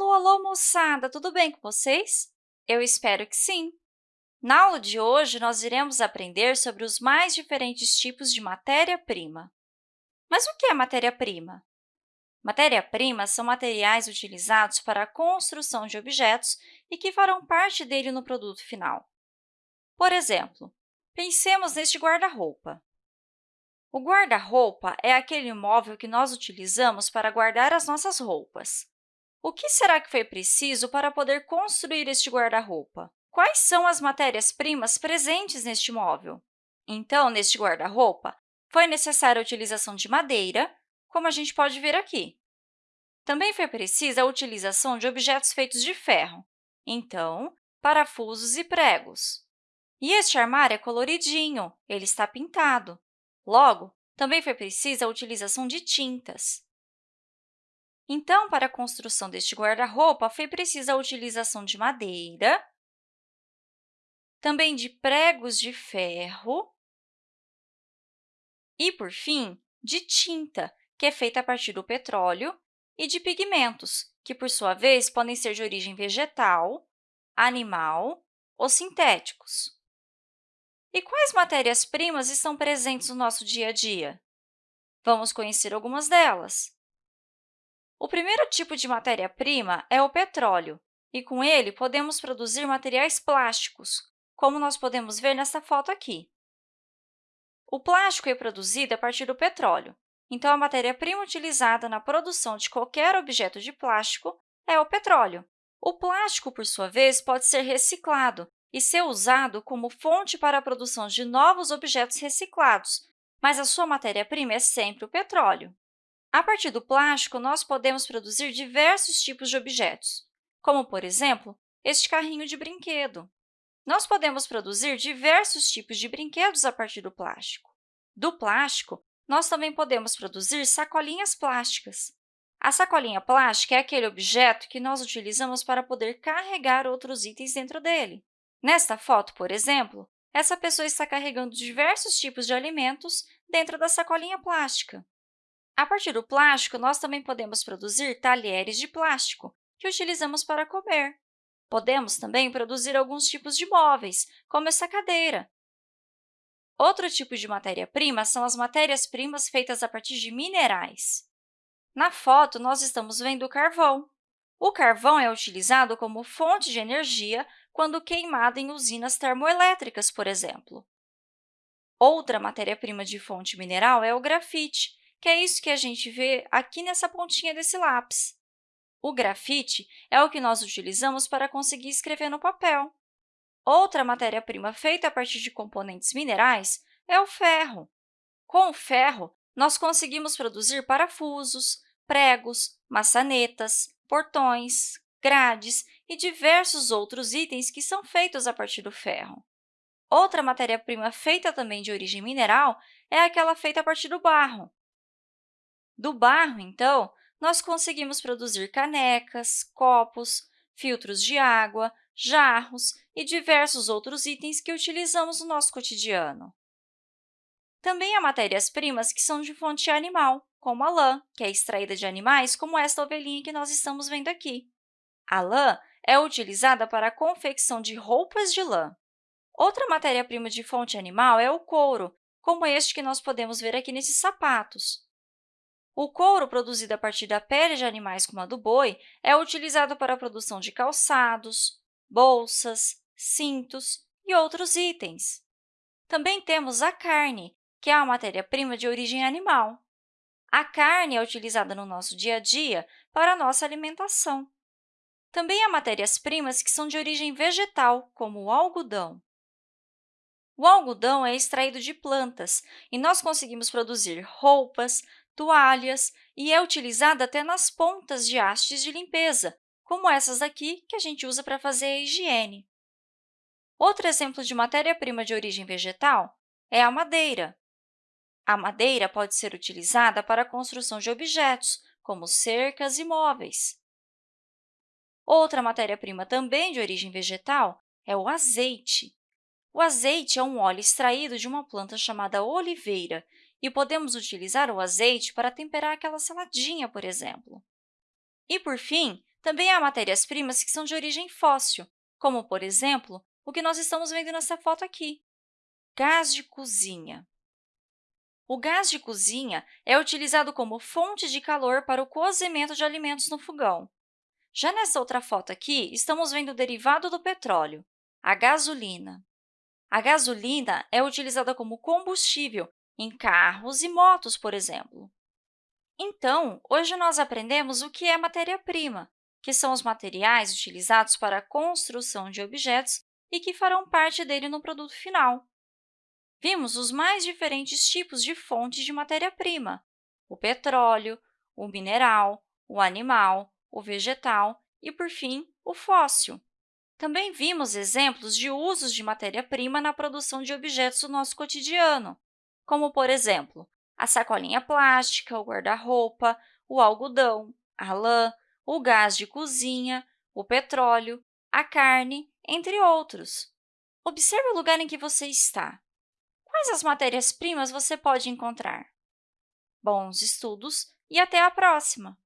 Alô, alô, moçada! Tudo bem com vocês? Eu espero que sim! Na aula de hoje, nós iremos aprender sobre os mais diferentes tipos de matéria-prima. Mas o que é matéria-prima? Matéria-prima são materiais utilizados para a construção de objetos e que farão parte dele no produto final. Por exemplo, pensemos neste guarda-roupa. O guarda-roupa é aquele móvel que nós utilizamos para guardar as nossas roupas. O que será que foi preciso para poder construir este guarda-roupa? Quais são as matérias-primas presentes neste móvel? Então, neste guarda-roupa, foi necessária a utilização de madeira, como a gente pode ver aqui. Também foi precisa a utilização de objetos feitos de ferro, então, parafusos e pregos. E este armário é coloridinho, ele está pintado. Logo, também foi precisa a utilização de tintas. Então, para a construção deste guarda-roupa, foi precisa a utilização de madeira, também de pregos de ferro e, por fim, de tinta, que é feita a partir do petróleo, e de pigmentos, que, por sua vez, podem ser de origem vegetal, animal ou sintéticos. E quais matérias-primas estão presentes no nosso dia a dia? Vamos conhecer algumas delas. O primeiro tipo de matéria-prima é o petróleo, e com ele podemos produzir materiais plásticos, como nós podemos ver nesta foto aqui. O plástico é produzido a partir do petróleo, então a matéria-prima utilizada na produção de qualquer objeto de plástico é o petróleo. O plástico, por sua vez, pode ser reciclado e ser usado como fonte para a produção de novos objetos reciclados, mas a sua matéria-prima é sempre o petróleo. A partir do plástico, nós podemos produzir diversos tipos de objetos, como, por exemplo, este carrinho de brinquedo. Nós podemos produzir diversos tipos de brinquedos a partir do plástico. Do plástico, nós também podemos produzir sacolinhas plásticas. A sacolinha plástica é aquele objeto que nós utilizamos para poder carregar outros itens dentro dele. Nesta foto, por exemplo, essa pessoa está carregando diversos tipos de alimentos dentro da sacolinha plástica. A partir do plástico, nós também podemos produzir talheres de plástico, que utilizamos para comer. Podemos também produzir alguns tipos de móveis, como essa cadeira. Outro tipo de matéria-prima são as matérias-primas feitas a partir de minerais. Na foto, nós estamos vendo o carvão. O carvão é utilizado como fonte de energia quando queimado em usinas termoelétricas, por exemplo. Outra matéria-prima de fonte mineral é o grafite, que é isso que a gente vê aqui nessa pontinha desse lápis. O grafite é o que nós utilizamos para conseguir escrever no papel. Outra matéria-prima feita a partir de componentes minerais é o ferro. Com o ferro, nós conseguimos produzir parafusos, pregos, maçanetas, portões, grades e diversos outros itens que são feitos a partir do ferro. Outra matéria-prima feita também de origem mineral é aquela feita a partir do barro. Do barro, então, nós conseguimos produzir canecas, copos, filtros de água, jarros e diversos outros itens que utilizamos no nosso cotidiano. Também há matérias-primas que são de fonte animal, como a lã, que é extraída de animais como esta ovelhinha que nós estamos vendo aqui. A lã é utilizada para a confecção de roupas de lã. Outra matéria-prima de fonte animal é o couro, como este que nós podemos ver aqui nesses sapatos. O couro produzido a partir da pele de animais como a do boi é utilizado para a produção de calçados, bolsas, cintos e outros itens. Também temos a carne, que é a matéria-prima de origem animal. A carne é utilizada no nosso dia a dia para a nossa alimentação. Também há matérias-primas que são de origem vegetal, como o algodão. O algodão é extraído de plantas e nós conseguimos produzir roupas, toalhas e é utilizada até nas pontas de hastes de limpeza, como essas aqui que a gente usa para fazer a higiene. Outro exemplo de matéria-prima de origem vegetal é a madeira. A madeira pode ser utilizada para a construção de objetos, como cercas e móveis. Outra matéria-prima também de origem vegetal é o azeite. O azeite é um óleo extraído de uma planta chamada oliveira e podemos utilizar o azeite para temperar aquela saladinha, por exemplo. E, por fim, Também há matérias-primas que são de origem fóssil, como, por exemplo, o que nós estamos vendo nessa foto aqui, gás de cozinha. O gás de cozinha é utilizado como fonte de calor para o cozimento de alimentos no fogão. Já nessa outra foto aqui, estamos vendo o derivado do petróleo, a gasolina. A gasolina é utilizada como combustível em carros e motos, por exemplo. Então, hoje nós aprendemos o que é matéria-prima, que são os materiais utilizados para a construção de objetos e que farão parte dele no produto final. Vimos os mais diferentes tipos de fontes de matéria-prima, o petróleo, o mineral, o animal, o vegetal e, por fim, o fóssil. Também vimos exemplos de usos de matéria-prima na produção de objetos do nosso cotidiano, como, por exemplo, a sacolinha plástica, o guarda-roupa, o algodão, a lã, o gás de cozinha, o petróleo, a carne, entre outros. Observe o lugar em que você está. Quais as matérias-primas você pode encontrar? Bons estudos e até a próxima!